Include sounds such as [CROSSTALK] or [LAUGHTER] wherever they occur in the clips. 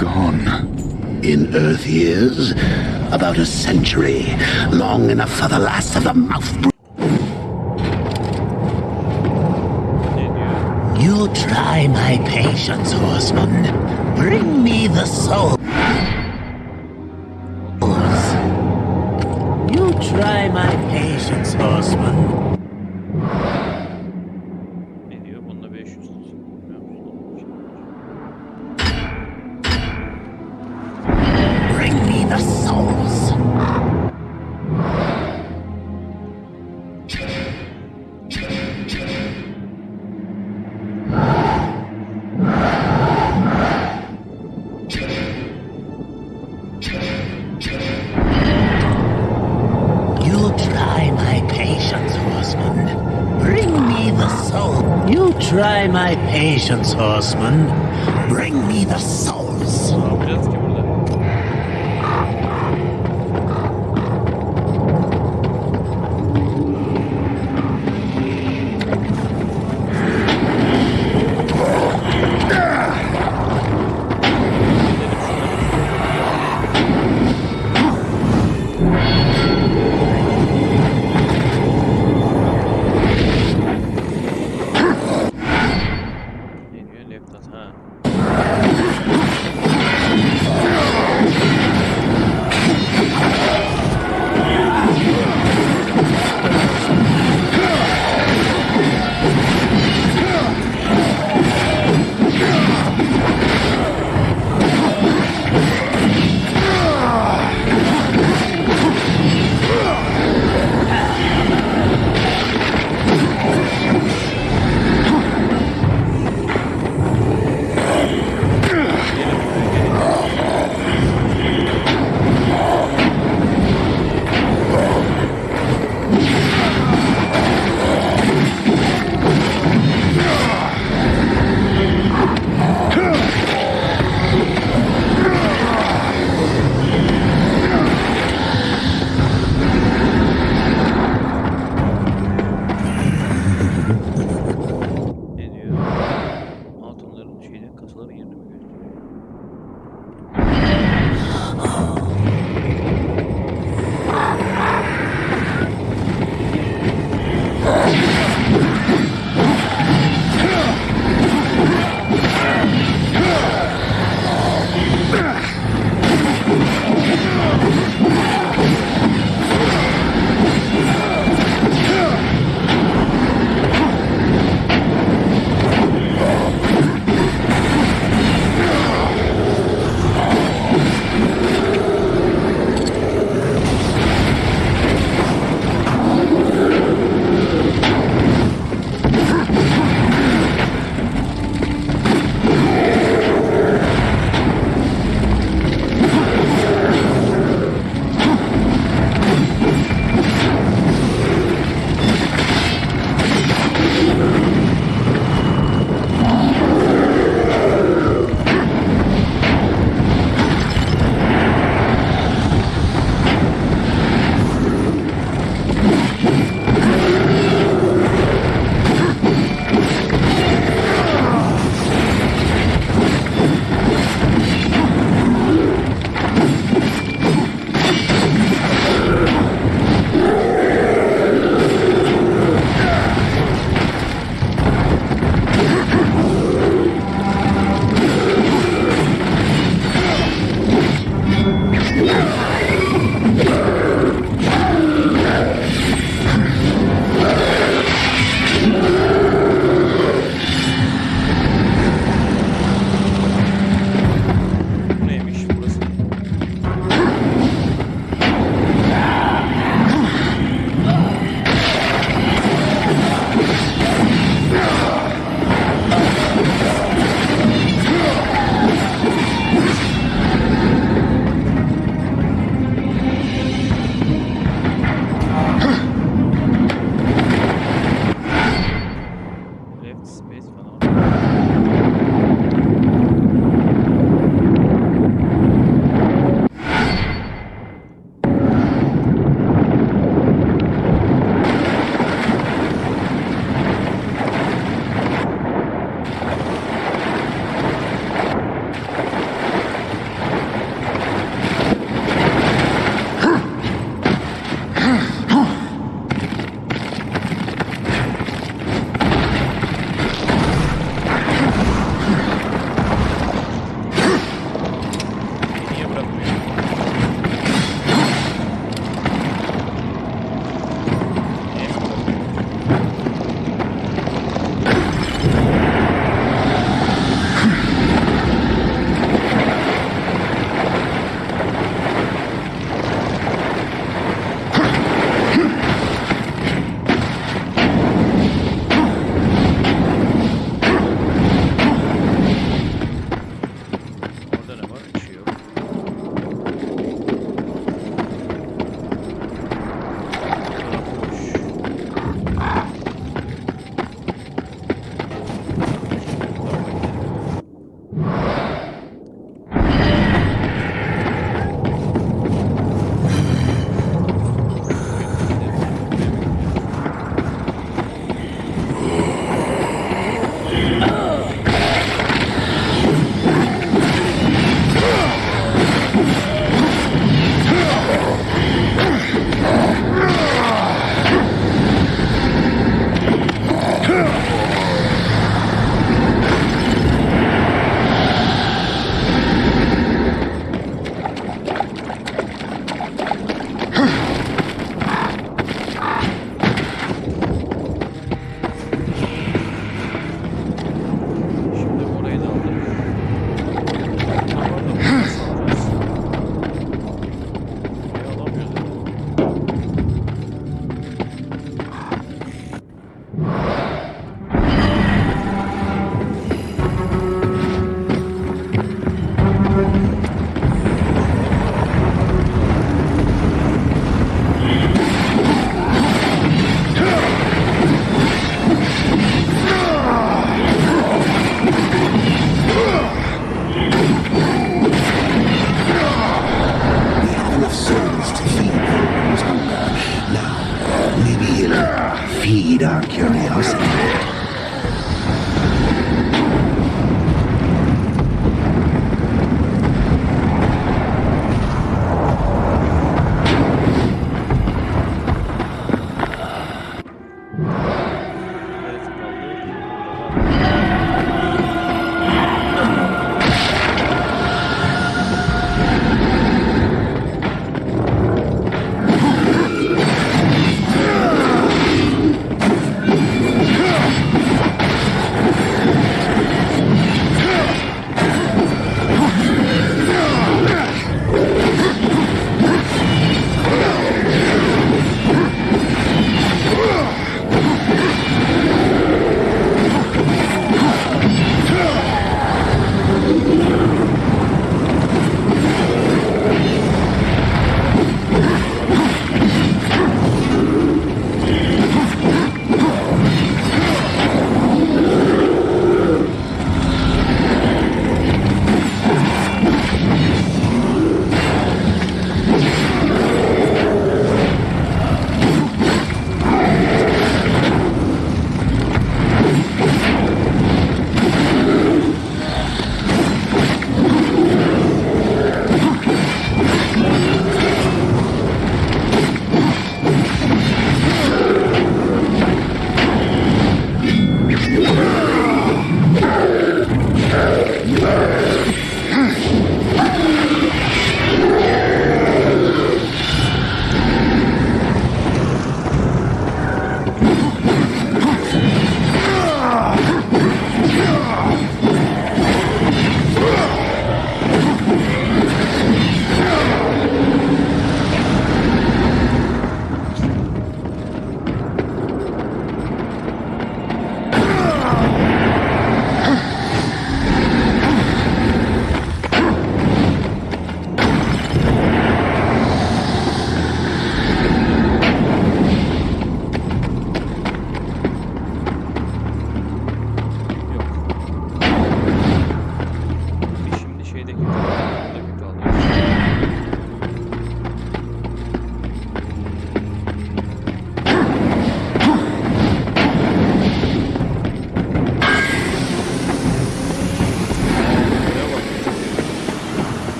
gone? In Earth years, about a century, long enough for the last of the mouth. You try my patience, horseman. Bring me the souls. Patience, horseman.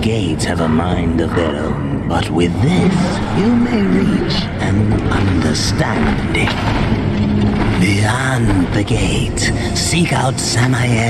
Gates have a mind of their own, but with this you may reach an understanding. Beyond the gate, seek out Samael.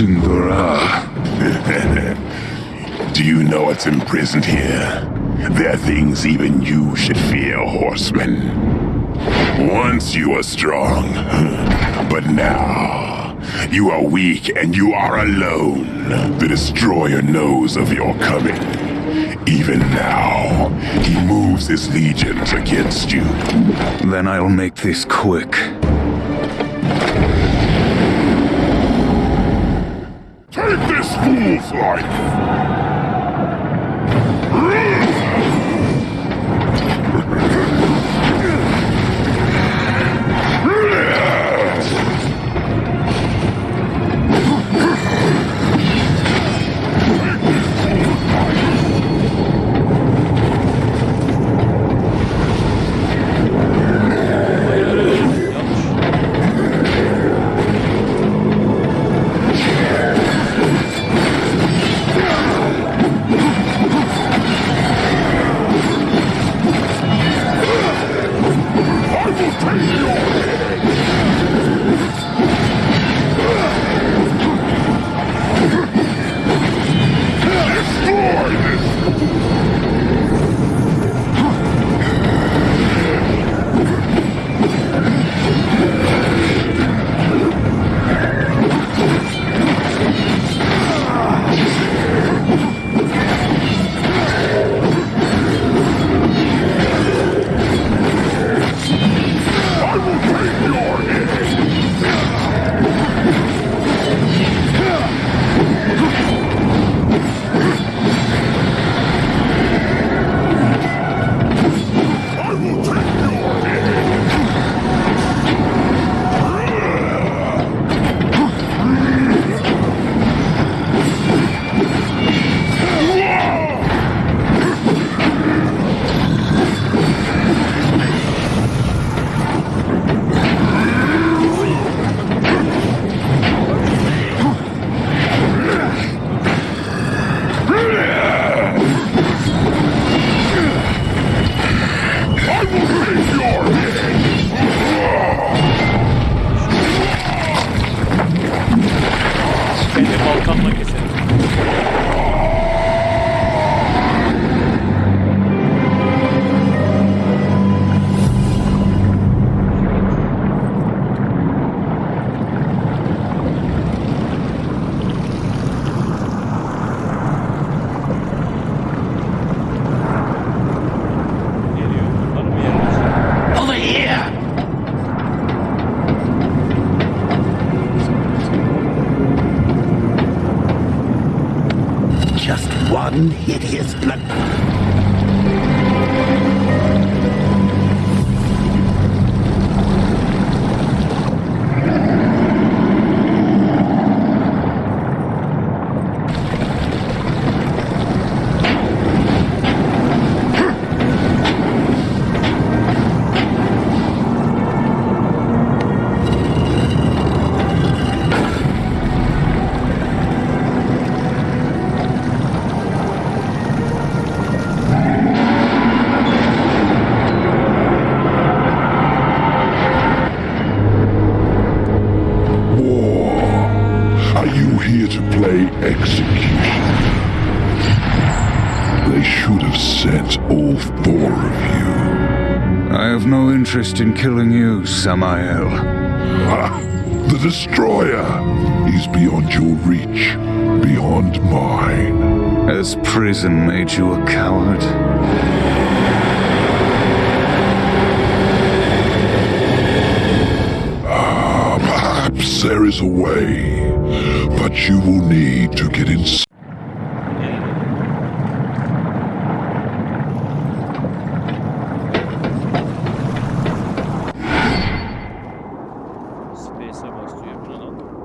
Sindura. [LAUGHS] Do you know what's imprisoned here? There are things even you should fear, horseman. Once you were strong, [LAUGHS] but now you are weak and you are alone. The destroyer knows of your coming. Even now, he moves his legions against you. Then I'll make this quick. This fool's life! Interest in killing you, Samael. Ah, the destroyer is beyond your reach, beyond mine. Has prison made you a coward? Ah, Perhaps there is a way, but you will need to get inside. Tutaj jest samość, tu.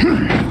Hmm.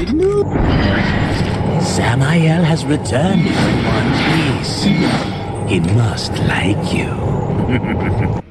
Samuel. Samael has returned in one piece. He must like you. [LAUGHS]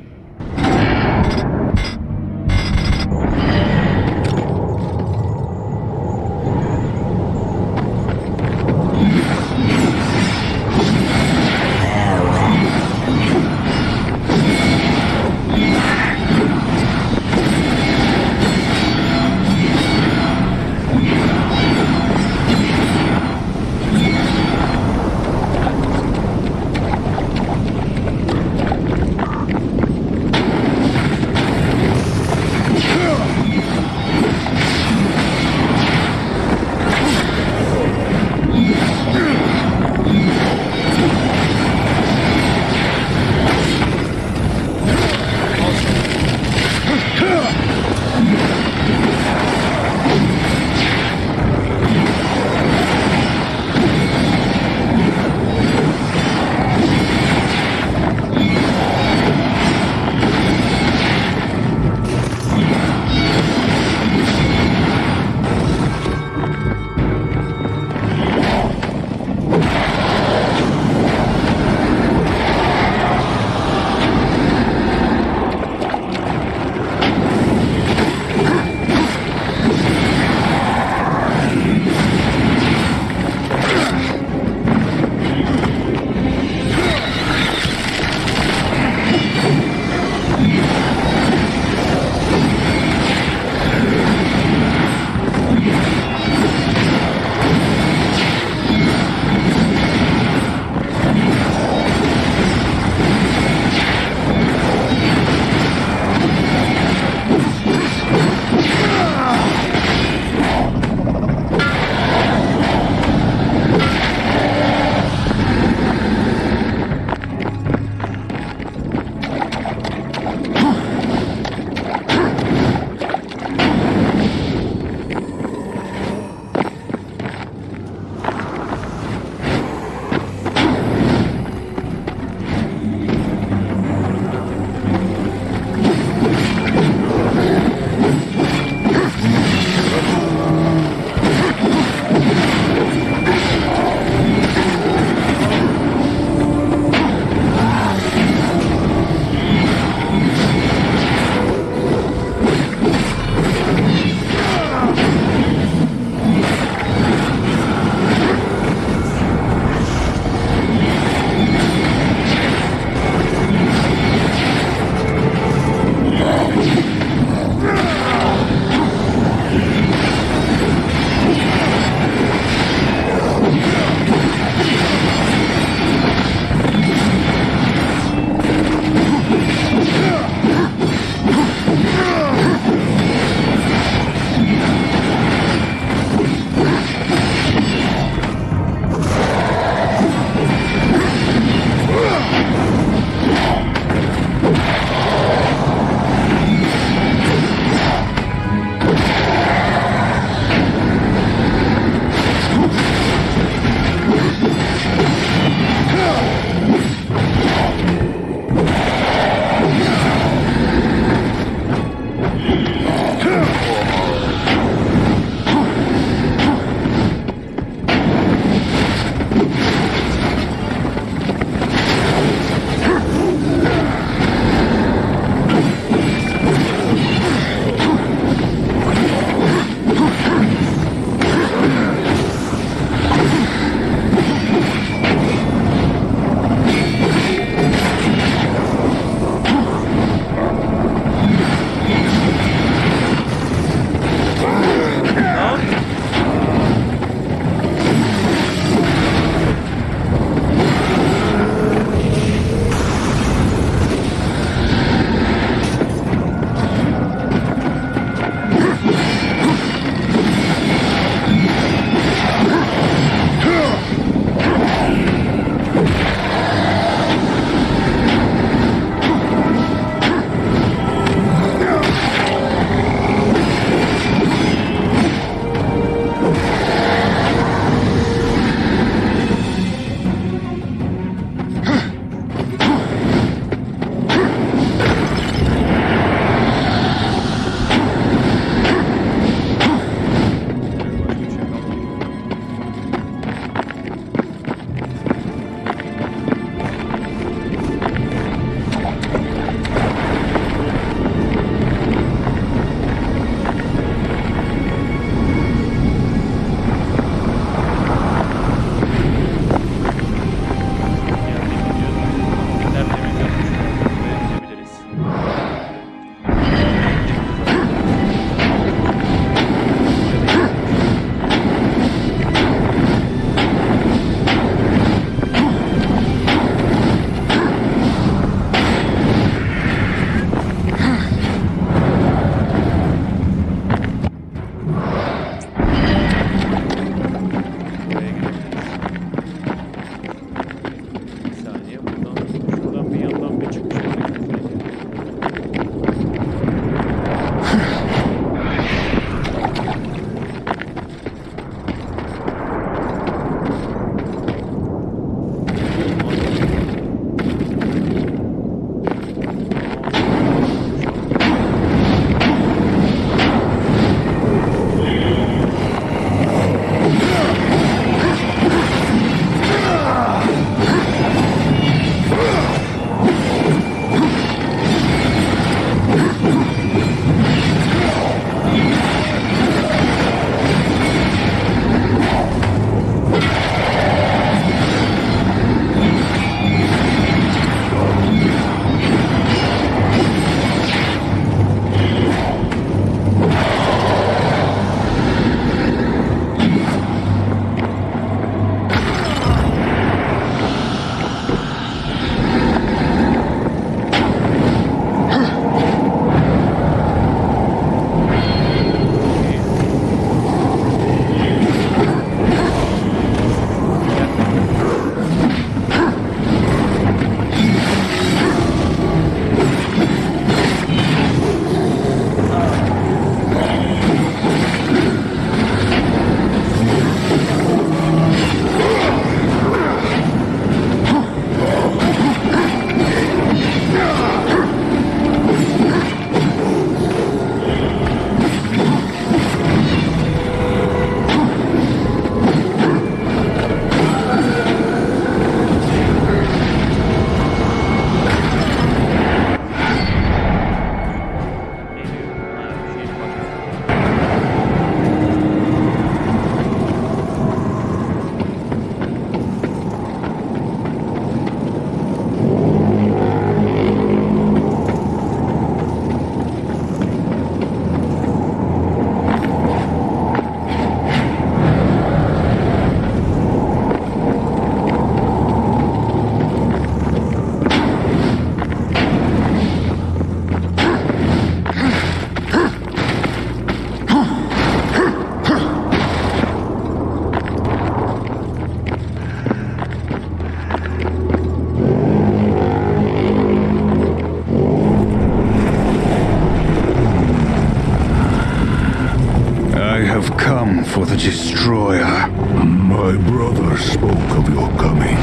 for the Destroyer. My brother spoke of your coming,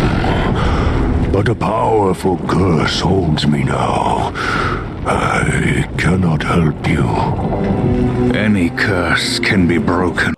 but a powerful curse holds me now. I cannot help you. Any curse can be broken.